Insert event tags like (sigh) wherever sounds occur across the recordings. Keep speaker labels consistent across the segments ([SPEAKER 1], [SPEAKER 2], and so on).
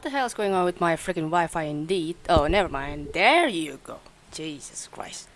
[SPEAKER 1] What the hell is going on with my freaking Wi-Fi indeed? Oh, never mind. There you go. Jesus Christ.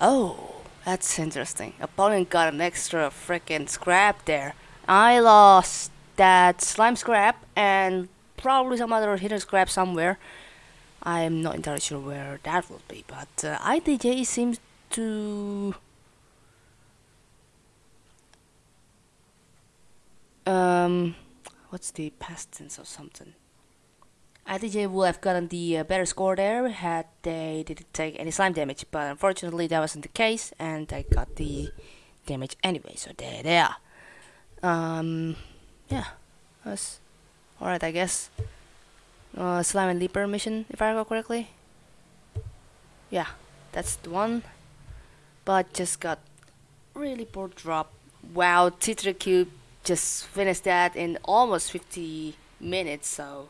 [SPEAKER 1] Oh, that's interesting. Opponent got an extra freaking scrap there. I lost that slime scrap and probably some other hidden scrap somewhere. I'm not entirely sure where that will be, but uh, IDJ seems to... Um, what's the past tense or something? IDJ would have gotten the uh, better score there had they didn't take any slime damage, but unfortunately that wasn't the case, and they got the damage anyway, so there they are. Um, yeah, that's alright, I guess. Uh, slime and leaper mission, if I recall correctly. Yeah, that's the one. But just got really poor drop. Wow, Tetra Cube just finished that in almost 50 minutes, so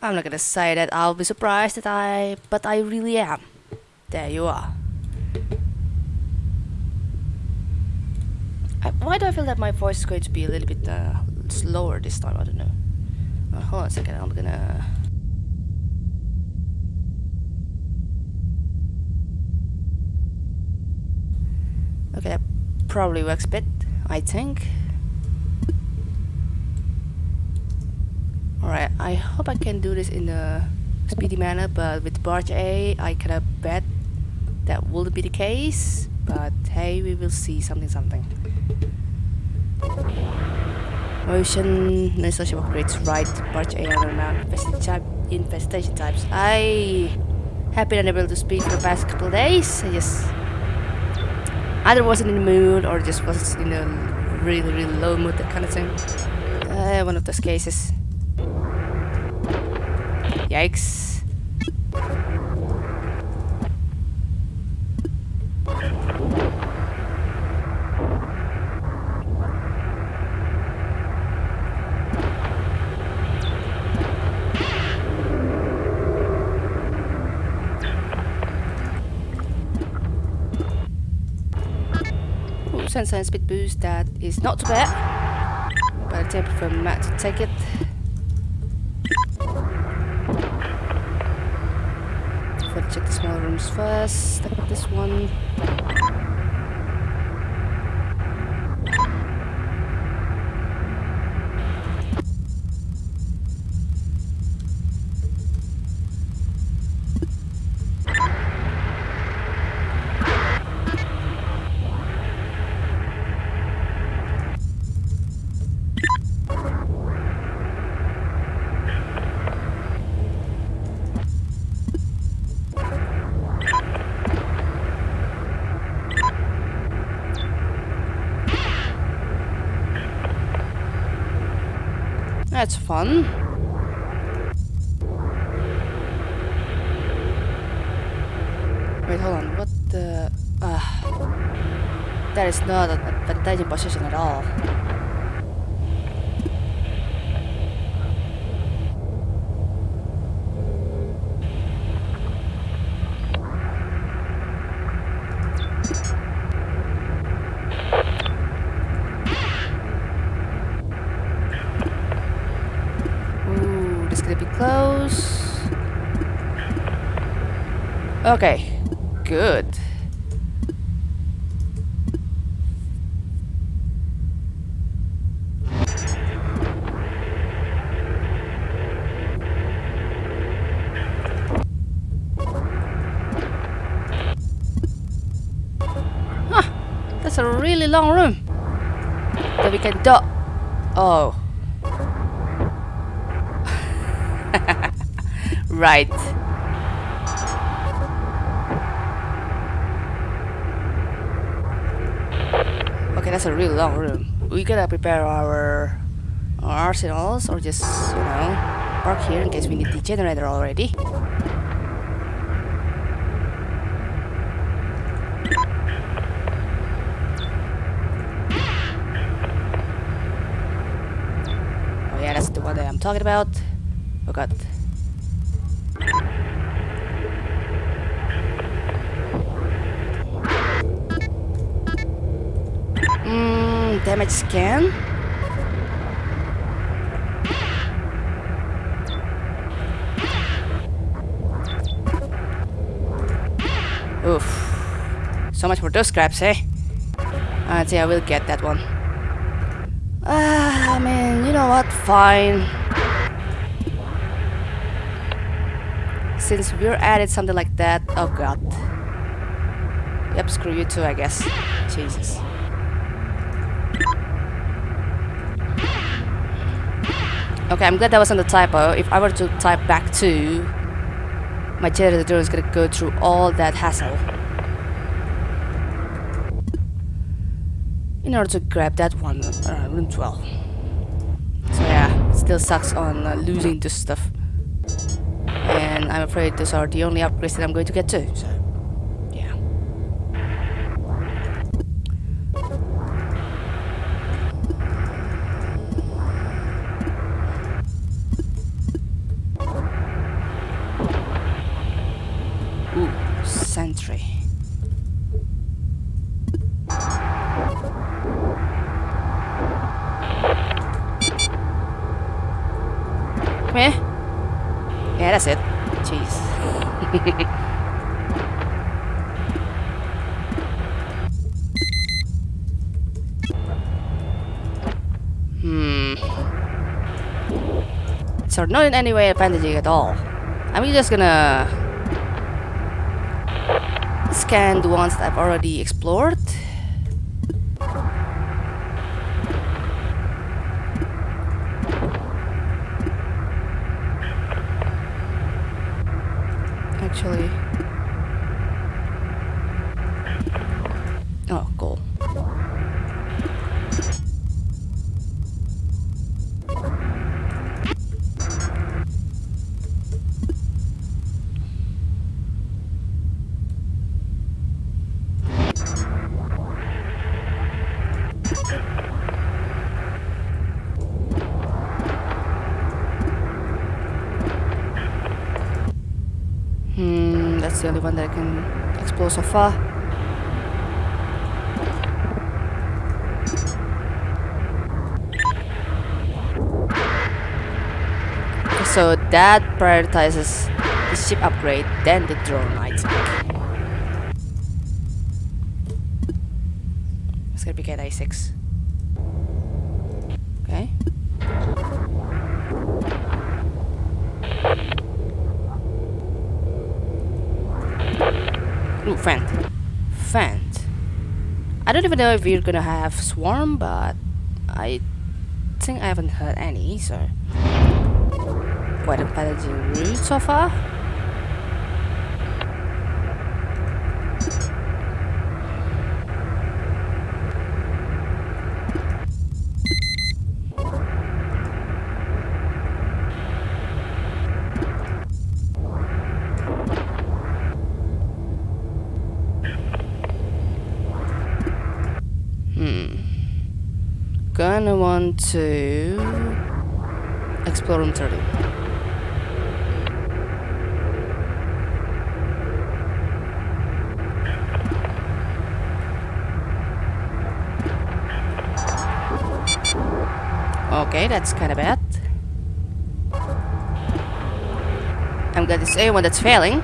[SPEAKER 1] I'm not gonna say that I'll be surprised that I, but I really am. There you are. I, why do I feel that my voice is going to be a little bit uh, slower this time? I don't know. Uh, hold on a second, I'm gonna... Okay, probably works bit, I think. Alright, I hope I can do this in a speedy manner, but with Barge A, I kinda bet that wouldn't be the case. But hey, we will see something something. Motion, no social upgrades, right, Barge A map, infestation, type, infestation types. I have been unable to speak for the past couple days. I just either wasn't in the mood or just was in a really, really low mood, that kind of thing. Uh, one of those cases. Yikes. Ooh, sensor and speed boost, that is not too bad. But I I prefer Matt to take it. Let's check the small rooms first. Step this one. That's fun. Wait, hold on. What the... Ah. that is not an advantage position at all. Ooh, this is gonna be close. Okay, good. Huh, that's a really long room. That we can do. Oh. (laughs) right. That's a really long room. We gotta prepare our, our arsenals or just, you know, park here in case we need the generator already. Oh yeah, that's the one that I'm talking about. Oh god. damage scan. Oof. So much for those scraps, eh? I'd say I will get that one. Ah, I mean, you know what? Fine. Since we're at it, something like that. Oh god. Yep, screw you too, I guess. Jesus. Okay, I'm glad that wasn't a typo. If I were to type back 2, my generator is gonna go through all that hassle. In order to grab that one, uh, room 12. So yeah, still sucks on uh, losing this stuff. And I'm afraid those are the only upgrades that I'm going to get too, so... sentry. Come here. Yeah, that's it. Jeez. (laughs) hmm. So not in any way advantaging at all. I'm just gonna scan the ones that I've already explored. Actually. the only one that I can explore so far. So that prioritizes the ship upgrade, then the drone lights. It's gonna be KI-6. Fent. Fent. I don't even know if we're gonna have Swarm, but I think I haven't heard any, so quite a challenging route so far. Hmm. Gonna want explore room 30. Okay, that's kind of bad. I'm it's anyone that's failing.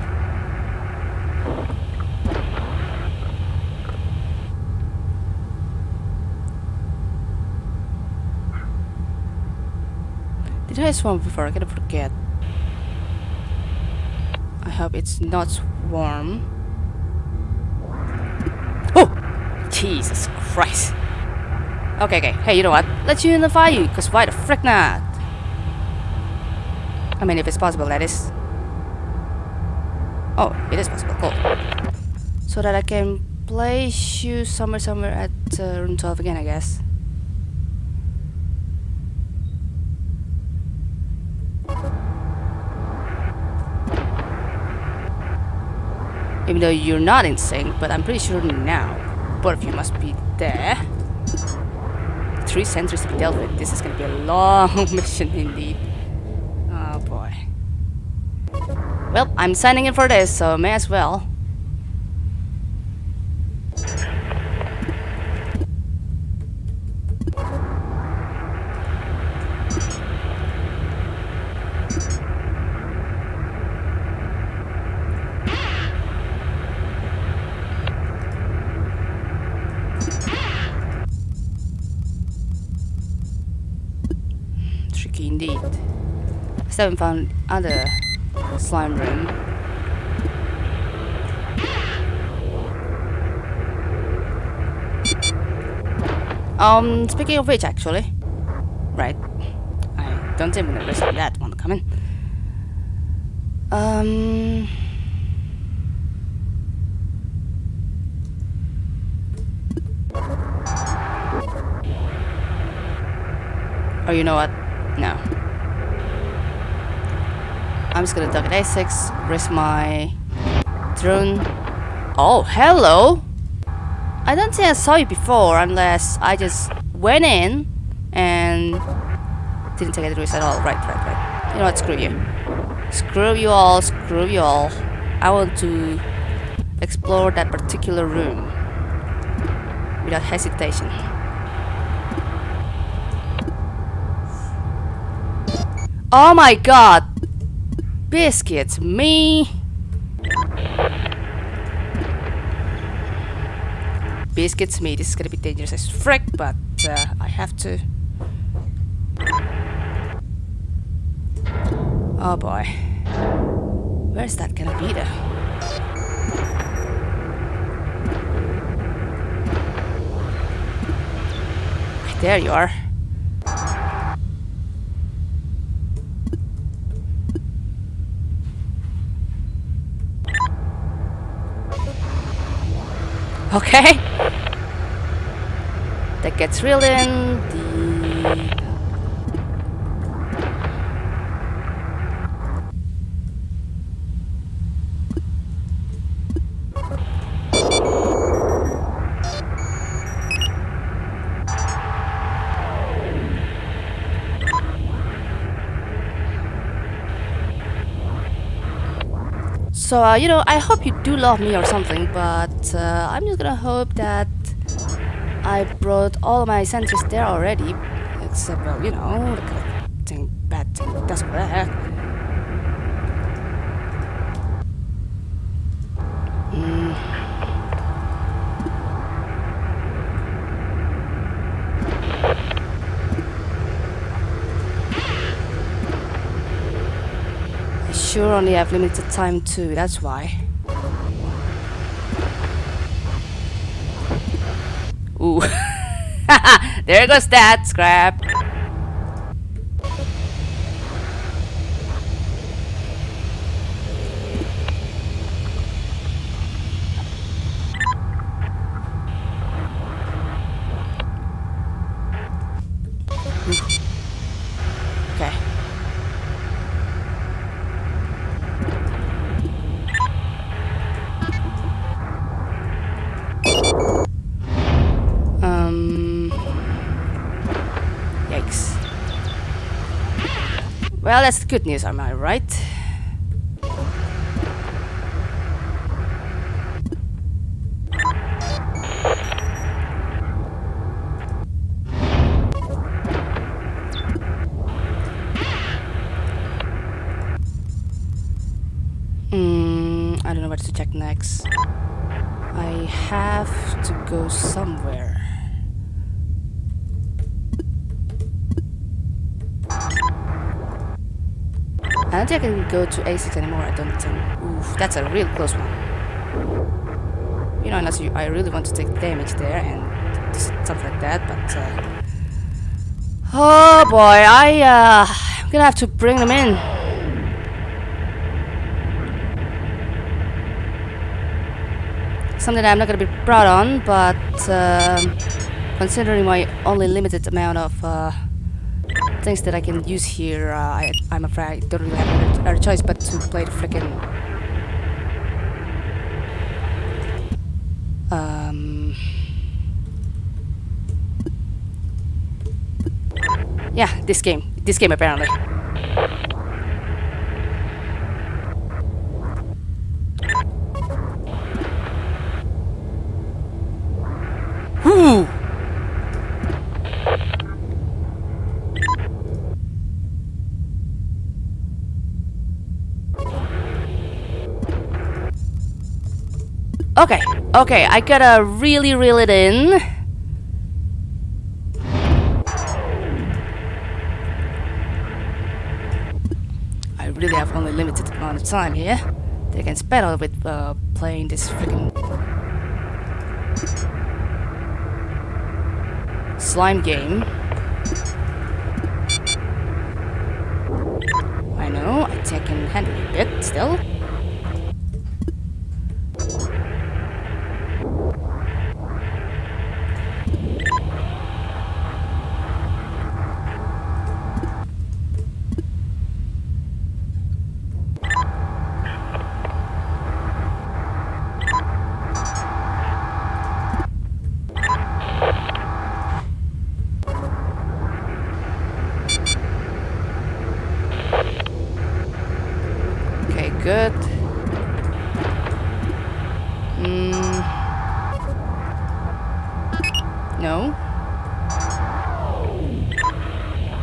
[SPEAKER 1] Did I before? I gotta forget. I hope it's not warm. Oh! Jesus Christ. Okay, okay. Hey, you know what? Let's unify you, because why the frick not? I mean, if it's possible, that is. Oh, it is possible. Cool. So that I can place you somewhere, somewhere at uh, room 12 again, I guess. Even though you're not in sync, but I'm pretty sure now both of you must be there. Three sentries to be dealt with. This is gonna be a long (laughs) mission indeed. Oh boy. Well, I'm signing in for this, so may as well. Still haven't found other slime room. Um, speaking of which, actually, right, I don't know risk that one coming. Um. Oh, you know what? No. I'm just gonna target A6, risk my drone. Oh, hello! I don't think I saw you before unless I just went in and didn't take any risk at all. Right, right, right. You know what? Screw you. Screw you all, screw you all. I want to explore that particular room without hesitation. Oh my god! Biscuits, me! Biscuits, me. This is gonna be dangerous as frick, but uh, I have to. Oh boy. Where's that gonna be though? There you are. Okay. That gets reeled in. So, uh, you know, I hope you do love me or something, but uh, I'm just gonna hope that I brought all my sentries there already. Except, well, you know, the kind of thing, bad thing does there. Mm. Sure only have limited time too, that's why. Ooh. (laughs) there goes that scrap. Well, that's good news, am I right? Mm, I don't know where to check next. I have to go somewhere. Think I can go to A6 anymore, I don't think. Oof, that's a real close one. You know, unless you, I really want to take damage there and stuff like that, but... Uh, oh boy, I, uh, I'm gonna have to bring them in. something I'm not gonna be proud on, but um, considering my only limited amount of uh, things that I can use here, uh, I, I'm afraid I don't really have another choice but to play the frickin' um, yeah, this game, this game apparently. Okay, okay, I gotta really reel it in. I really have only limited amount of time here. They can spend all with uh, playing this freaking slime game. I know, I can handle it a bit still. Mm. No.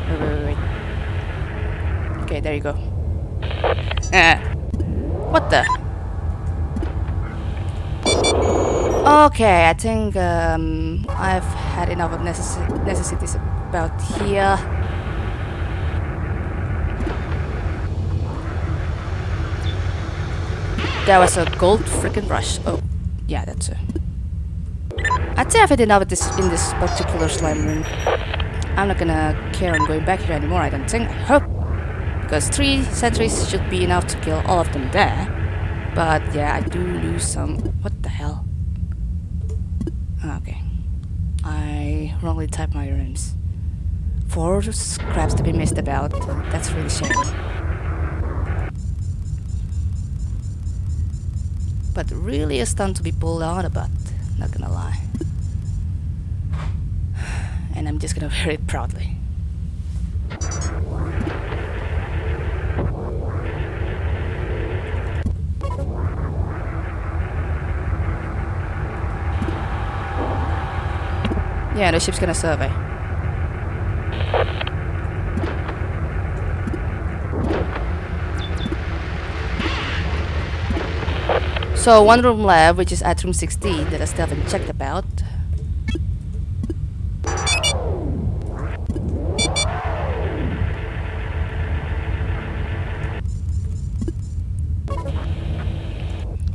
[SPEAKER 1] Wait, wait, wait. Okay, there you go. Ah. What the? Okay, I think um, I've had enough of necess necessities about here. That was a gold freaking rush. Oh, yeah, that's a. I'd say I've had enough this in this particular slime room. I'm not gonna care on going back here anymore. I don't think. I hope, because three sentries should be enough to kill all of them there. But yeah, I do lose some. What the hell? Ah, okay, I wrongly typed my rooms. Four scraps to be missed about. That's really shame. But really a stunt to be pulled out about, not gonna lie. (sighs) And I'm just gonna (laughs) wear it proudly. Yeah, the ship's gonna survey. So one room left, which is at room 16 that I still haven't checked about.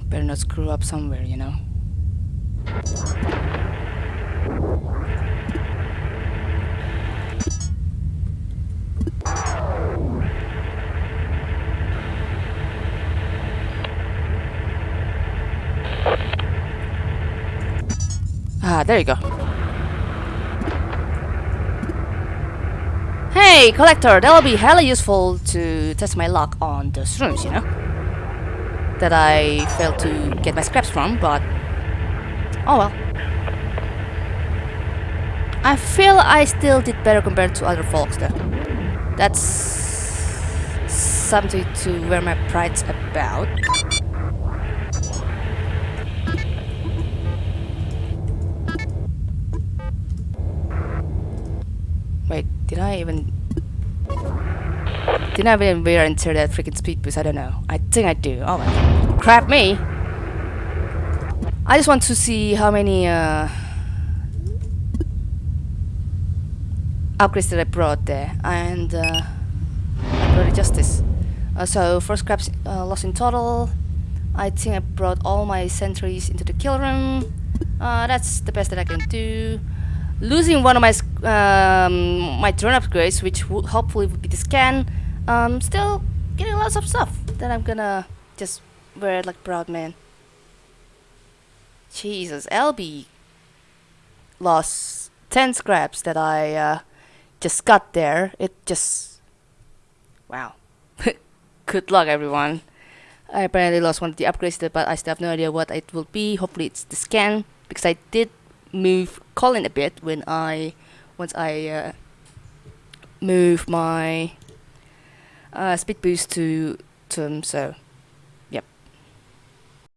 [SPEAKER 1] Better not screw up somewhere, you know. Ah, there you go. Hey, collector, that'll be hella useful to test my luck on those rooms, you know? That I failed to get my scraps from, but... Oh well. I feel I still did better compared to other folks, though. That's... something to wear my pride's about. Did I even... Did I even wear into that freaking speed boost? I don't know. I think I do. Oh my... Crap me! I just want to see how many uh, upgrades that I brought there. And uh, I brought justice. Uh, so, four scraps uh, lost in total. I think I brought all my sentries into the kill room. Uh, that's the best that I can do losing one of my um, my turn upgrades, which hopefully would be the scan. Um, still getting lots of stuff that I'm gonna just wear it like proud man. Jesus, LB lost ten scraps that I uh, just got there. It just wow. (laughs) Good luck, everyone. I apparently lost one of the upgrades, but I still have no idea what it will be. Hopefully, it's the scan because I did move Colin a bit when I once I uh, move my uh, speed boost to him. So